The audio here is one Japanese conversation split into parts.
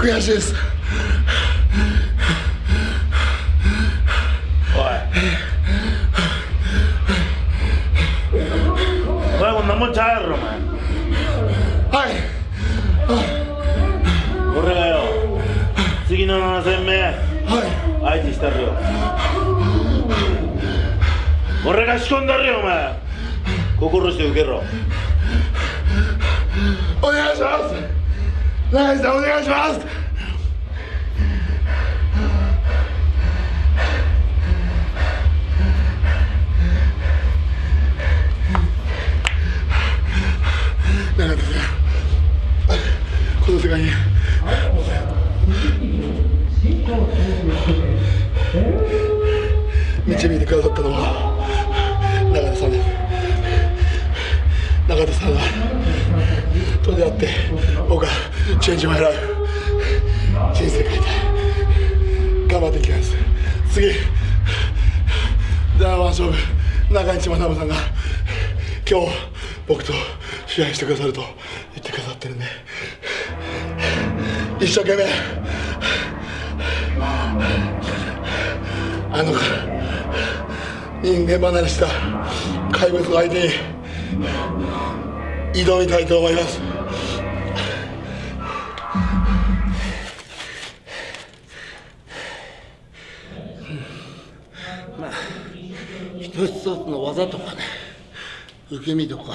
悔しいです。おい。お前も何もちゃうやろお前。はい。俺がよ次の7戦目は相手したるよ。俺が仕込んだるよお前。心して受けろ。いお願いします永井さんお願いします。永井さんこの世界に。導いてくださったのは。って僕はチェンジマイライフ人生変えた頑張っていきます。次ダーワン勝負中市学さんが今日僕と試合してくださると言ってくださってるんで一生懸命。あの人間離れした怪物の相手に挑みたいと思います。一つ一つの技とかね。受け身とか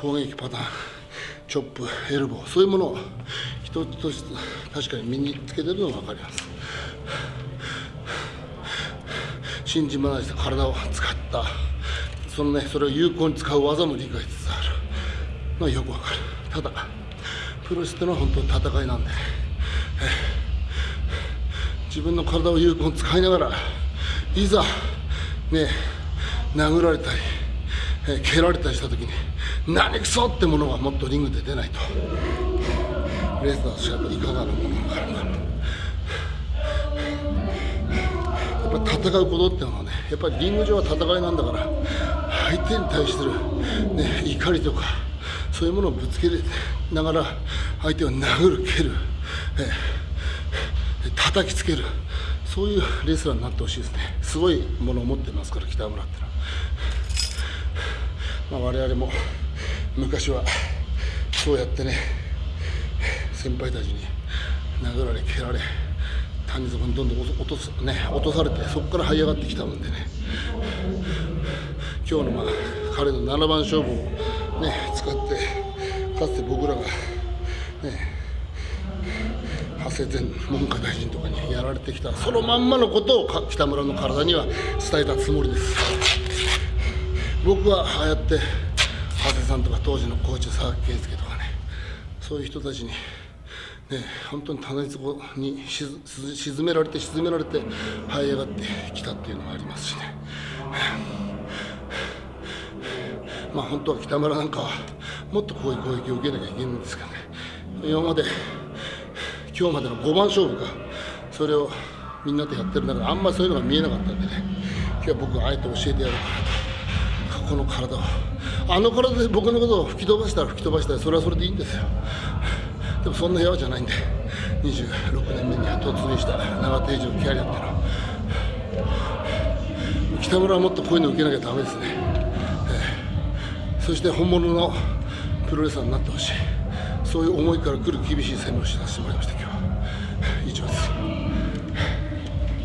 攻撃パターンチョップエルボーそういうものを一つ一つ確かに身につけてるのが分かります。信じまないした体を使った。そのねそれを有効に使う技も理解しつつある。のはよく分かる。ただプロレスってのは本当に戦いなんで、自分の体を有効に使いながらいざね殴られたり、えー蹴られたりした時に何くそってものがもっとリングで出ないと。レスラーとしてやっぱいかがなものがあるんだろうやっぱ戦うことっていうのはねやっぱりリング上は戦いなんだから相手に対する、ね、怒りとかそういうものをぶつけながら相手を殴る蹴る、えー叩きつけるそういうレスラーになってほしいですね。すごいものを持ってますから北村ってのは、まあ、我々も昔はそうやってね先輩たちに殴られ蹴られ谷底にどんどん落とす、ね、落とされてそこから這い上がってきたもんでね。今日の、まあ、彼の7番勝負を、ね、使ってかつて僕らがね長谷前文科大臣とかにやられてきたそのまんまのことを北村の体には伝えたつもりです。僕はああやって長谷さんとか当時のコーチ佐々木圭介とかねそういう人たちにね本当に棚底にしず沈められて沈められて這い上がってきたっていうのがありますしね。まあ本当は北村なんかはもっとこういう攻撃を受けなきゃいけないんですけどね。今まで今日までの5番勝負かそれをみんなとやってる中であんまりそういうのが見えなかったんでね。今日は僕はあえて教えてやろうかなと。この体を。あの体で僕のことを吹き飛ばしたら吹き飛ばしたらそれはそれでいいんですよ。でもそんな部屋じゃないんで。26年目に突入した。長手以上のキャリアっていうのは。北村はもっとこういうの受けなきゃダメですね、えーそして本物のプロレスラーになってほしい。そういう思いから来る厳しい攻めをしさせてもらいました今日は。以上です。